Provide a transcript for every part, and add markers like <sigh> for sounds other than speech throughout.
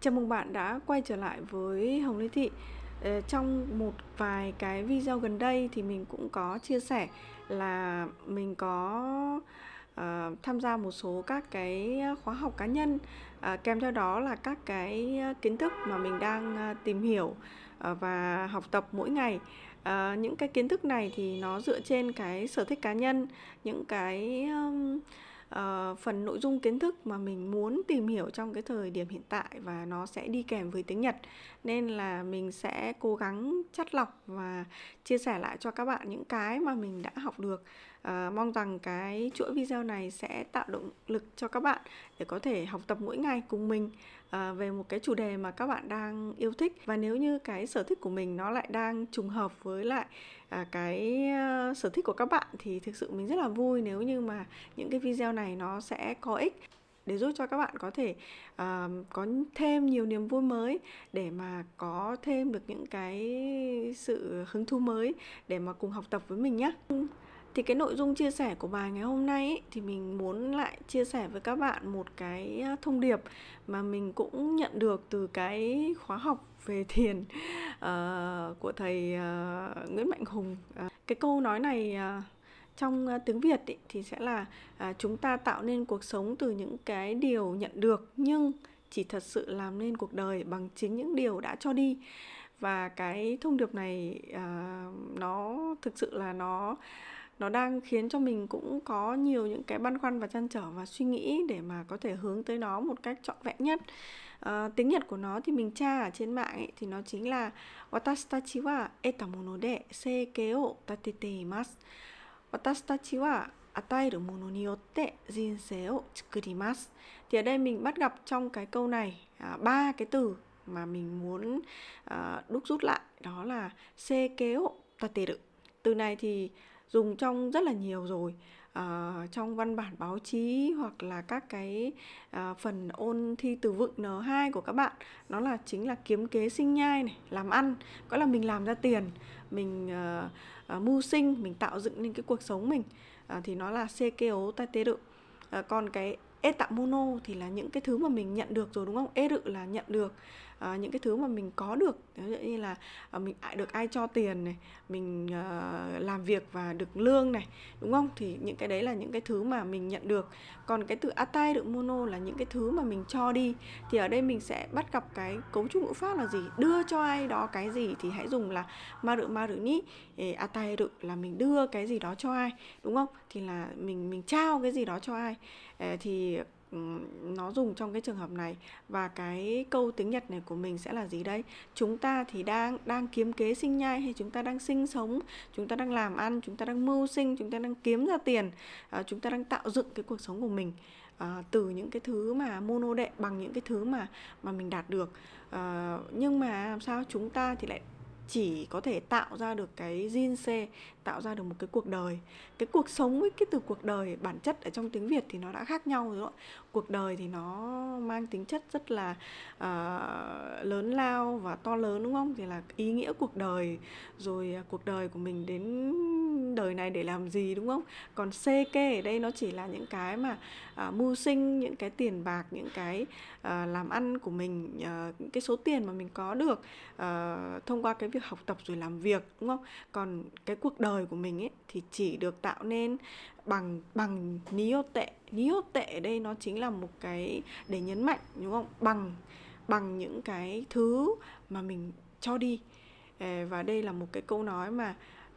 Chào mừng bạn đã quay trở lại với Hồng Lê Thị. Ờ, trong một vài cái video gần đây thì mình cũng có chia sẻ là mình có uh, tham gia một số các cái khóa học cá nhân uh, kèm theo đó là các cái kiến thức mà mình đang tìm hiểu và học tập mỗi ngày. Ờ, những cái kiến thức này thì nó dựa trên cái sở thích cá nhân, những cái um, uh, phần nội dung kiến thức mà mình muốn tìm hiểu trong cái thời điểm hiện tại và nó sẽ đi kèm với tiếng Nhật. Nên là mình sẽ cố gắng chắt lọc và chia sẻ lại cho các bạn những cái mà mình đã học được. uh, mong rằng cái chuỗi video này sẽ tạo động lực cho các bạn để có thể học tập mỗi ngày cùng mình ờ, về một cái chủ đề mà các bạn đang yêu thích và nếu như cái sở thích của mình nó lại đang trùng hợp với lại à, cái uh, sở thích của các bạn thì thực sự mình rất là vui nếu như mà những cái video này nó sẽ có ích để giúp cho các bạn có thể uh, có thêm nhiều niềm vui mới để mà có thêm được những cái sự hứng thú mới để mà cùng học tập với mình nhé thì cái nội dung chia sẻ của bài ngày hôm nay ấy, thì mình muốn lại chia sẻ với các bạn một cái thông điệp mà mình cũng nhận được từ cái khóa học về <laughs> thiền uh, của thầy uh, Nguyễn Mạnh Hùng. Uh, cái câu nói này uh, trong uh, tiếng Việt ý, thì sẽ là uh, chúng ta tạo nên cuộc sống từ những cái điều nhận được nhưng chỉ thật sự làm nên cuộc đời bằng chính những điều đã cho đi và cái thông điệp này uh, nó thực sự là nó nó đang khiến cho mình cũng có nhiều những cái băn khoăn và chăn trở và suy nghĩ để mà có thể hướng tới nó một cách trọn vẹn nhất. À, tiếng Nhật của nó thì mình tra ở trên mạng ấy, thì nó chính là Watashitachi wa etamono de seike o tatete imasu Watashitachi wa ataeru mono ni yotte jinsei o tsukurimasu thì ở đây mình bắt gặp trong cái câu này à, ba cái từ mà mình muốn à, đúc rút lại đó là seike o tateru từ này thì dùng trong rất là nhiều rồi. À, trong văn bản báo chí hoặc là các cái à, phần ôn thi từ vựng N2 của các bạn. Nó là chính là kiếm kế sinh nhai này làm ăn. Có là mình làm ra tiền mình à, à, mưu sinh mình tạo dựng nên cái cuộc sống mình à, thì nó là sekeo tateru à, còn cái e tạo mono thì là những cái thứ mà mình nhận được rồi đúng không? E rự là nhận được à, những cái thứ mà mình có được như là à, mình được ai cho tiền này mình à, làm việc và được lương này đúng không? Thì những cái đấy là những cái thứ mà mình nhận được. Còn cái từ atai được mono là những cái thứ mà mình cho đi thì ở đây mình sẽ bắt gặp cái cấu trúc ngữ pháp là gì? Đưa cho ai đó cái gì thì hãy dùng là maru maru ni atai được là mình đưa cái gì đó cho ai đúng không? Thì là mình mình trao cái gì đó cho ai. Thì nó dùng trong cái trường hợp này và cái câu tiếng Nhật này của mình sẽ là gì đây? Chúng ta thì đang đang kiếm kế sinh nhai hay chúng ta đang sinh sống, chúng ta đang làm ăn, chúng ta đang mưu sinh, chúng ta đang kiếm ra tiền, à, chúng ta đang tạo dựng cái cuộc sống của mình à, từ những cái thứ mà mono đệ bằng những cái thứ mà mà mình đạt được. À, nhưng mà làm sao chúng ta thì lại chỉ có thể tạo ra được cái jinse tạo ra được một cái cuộc đời. Cái cuộc sống với cái từ cuộc đời bản chất ở trong tiếng việt thì nó đã khác nhau rồi đó. Cuộc đời thì nó mang tính chất rất là uh, lớn lao và to lớn đúng không? Thì là ý nghĩa cuộc đời rồi uh, cuộc đời của mình đến đời này để làm gì đúng không? Còn ck ở đây nó chỉ là những cái mà à, mưu sinh những cái tiền bạc những cái à, làm ăn của mình à, những cái số tiền mà mình có được à, thông qua cái việc học tập rồi làm việc đúng không? Còn cái cuộc đời của mình ấy thì chỉ được tạo nên bằng bằng niô tệ. Niô tệ ở đây nó chính là một cái để nhấn mạnh đúng không? Bằng bằng những cái thứ mà mình cho đi. Và đây là một cái câu nói mà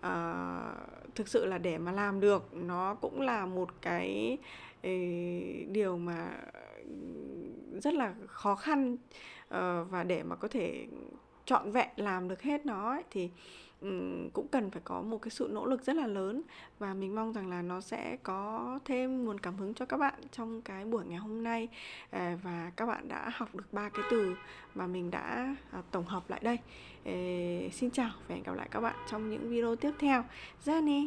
uh, thực sự là để mà làm được nó cũng là một cái uh, điều mà rất là khó khăn uh, và để mà có thể trọn vẹn làm được hết nó ấy, thì um, cũng cần phải có một cái sự nỗ lực rất là lớn. Và mình mong rằng là nó sẽ có thêm nguồn cảm hứng cho các bạn trong cái buổi ngày hôm nay. À, và các bạn đã học được ba cái từ mà mình đã à, tổng hợp lại đây. À, xin chào và hẹn gặp lại các bạn trong những video tiếp theo. Ra nè!